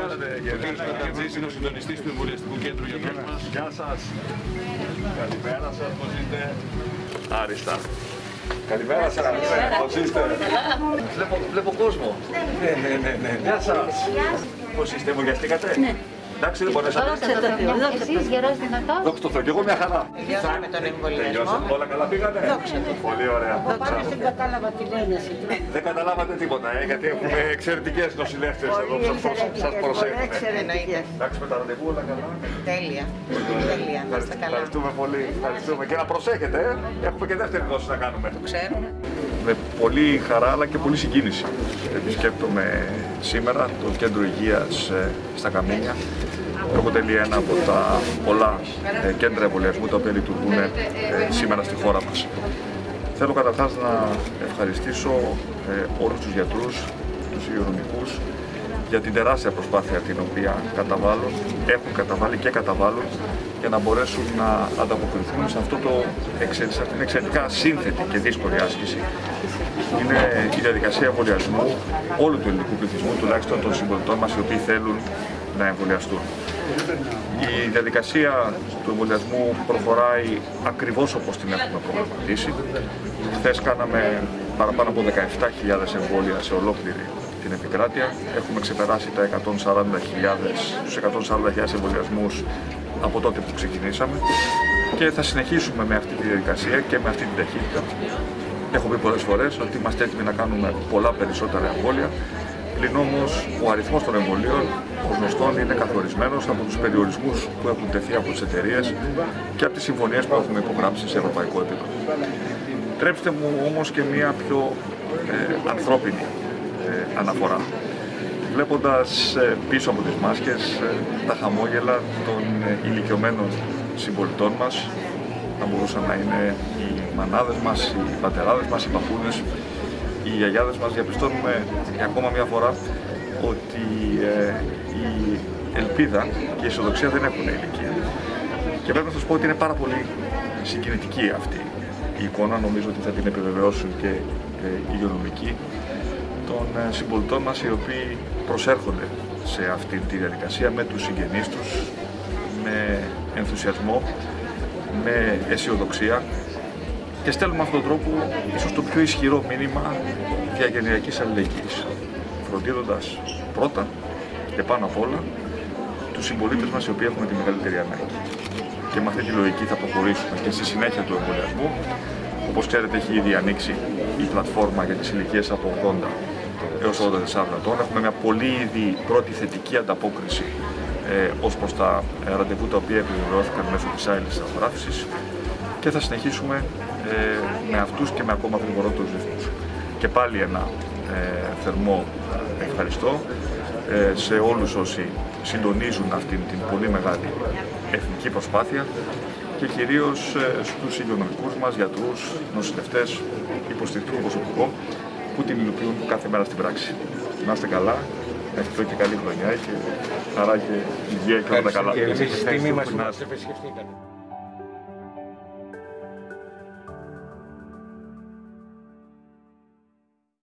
κάνετε, Γιάννη Πατατζής είναι ο συντονιστής του Εμβολιαστικού Κέντρου για μας. Γεια σας. Καλημέρα σας, πώς είστε; Άριστα. Καλημέρα σας, πώς είστε; Βλέπω, βλέπω κόσμο. Ναι, ναι, ναι, ναι. Γεια σας. Πώς είστε, εμβολιαστήκατε; Ναι. Εντάξει, δεν μπορέσατε. Εσείς γερός δυνατός. Δόξα τω Θεώ, και εγώ μια χαρά. Τελειώσαμε τον εμβολιασμό. Τελειώσαμε, όλα καλά πήγατε. Πολύ ωραία. Πάλι δεν κατάλαβα τι λένε εσύ. Δεν καταλάβατε τίποτα, ε, γιατί έχουμε εξαιρετικές νοσηλεύτρες εδώ που σας προσ- σας προσέχουν. Εννοείται. Εντάξει, με τα ραντεβού όλα καλά. Τέλεια. Τέλεια. Να είστε καλά. Ευχαριστούμε πολύ. Ευχαριστούμε. Και να προσέχετε, ε. έχουμε και δεύτερη δόση να κάνουμε. Ξέρουμε. Με πολύ χαρά αλλά και πολύ συγκίνηση επισκέπτομαι σήμερα το κέντρο υγείας ε, στα Καμίνια που αποτελεί ένα από τα πολλά ε, κέντρα εμβολιασμού τα οποία λειτουργούν ε, σήμερα στη χώρα μας. Θέλω καταρχάς να ευχαριστήσω ε, όλους τους γιατρούς, τους υγειονομικούς για την τεράστια προσπάθεια την οποία καταβάλουν, έχουν καταβάλει και καταβάλουν για να μπορέσουν να ανταποκριθούν σε, αυτό το, εξε- σε αυτήν την εξαιρετικά σύνθετη και δύσκολη άσκηση. Είναι η διαδικασία εμβολιασμού όλου του ελληνικού πληθυσμού, τουλάχιστον των συμπολιτών μας οι οποίοι θέλουν να εμβολιαστούν. Η διαδικασία του εμβολιασμού προχωράει ακριβώς όπως την έχουμε προγραμματίσει. Χθες κάναμε παραπάνω από 17.000 εμβόλια σε ολόκληρη την επικράτεια. Έχουμε ξεπεράσει τα 140.000, τους 140.000 εμβολιασμούς από τότε που ξεκινήσαμε και θα συνεχίσουμε με αυτή τη διαδικασία και με αυτή την ταχύτητα. Έχω πει πολλές φορές ότι είμαστε έτοιμοι να κάνουμε πολλά περισσότερα εμβόλια Πλην όμως ο αριθμός των εμβολίων, ω γνωστόν, είναι καθορισμένος από τους περιορισμούς που έχουν τεθεί από τις εταιρείες και από τις συμφωνίες που έχουμε υπογράψει σε ευρωπαϊκό επίπεδο. Τρέψτε μου όμως και μία πιο ε, ανθρώπινη ε, αναφορά. Βλέποντας πίσω από τις μάσκες ε, τα χαμόγελα των ε, ηλικιωμένων συμπολιτών μας, θα μπορούσαν να είναι οι μανάδες μας, οι πατεράδες μας, οι παππούδες, οι γιαγιάδες μας διαπιστώνουμε για ακόμα μια φορά ότι ε, η ελπίδα και η αισιοδοξία δεν έχουν ηλικία. Και πρέπει να σας πω ότι είναι πάρα πολύ συγκινητική αυτή η εικόνα, νομίζω ότι θα την επιβεβαιώσουν και ε, οι υγειονομικοί των ε, συμπολιτών μας οι οποίοι προσέρχονται σε αυτή τη διαδικασία με τους συγγενείς τους, με ενθουσιασμό, με αισιοδοξία και στέλνουμε με αυτόν τον τρόπο ίσως το πιο ισχυρό μήνυμα διαγενειακής αλληλεγγύης, φροντίζοντας πρώτα και πάνω απ' όλα τους συμπολίτες μας οι οποίοι έχουν τη μεγαλύτερη ανάγκη. Και με αυτή τη λογική θα προχωρήσουμε και στη συνέχεια του εμβολιασμού. Όπως ξέρετε έχει ήδη ανοίξει η πλατφόρμα για τις ηλικίες από 80 έως 84 ετών. Έχουμε μια πολύ ήδη πρώτη θετική ανταπόκριση ε, ως προς τα ε, ραντεβού τα οποία επιβεβαιώθηκαν μέσω της άειλης αγοράφησης και θα συνεχίσουμε ε, με αυτούς και με ακόμα γρηγορότερους ρυθμούς. Και πάλι ένα ε, θερμό ευχαριστώ ε, σε όλους όσοι συντονίζουν αυτήν την πολύ μεγάλη εθνική προσπάθεια και κυρίως ε, στους υγειονομικούς μας, γιατρούς, νοσηλευτές, υποστηρικτικό προσωπικό που την υλοποιούν κάθε μέρα στην πράξη. Να είστε καλά, να ευχηθώ και καλή χρονιά και χαρά και υγεία και όλα τα καλά. Και εμείς τιμή μας που Να μας επισκεφτήκατε.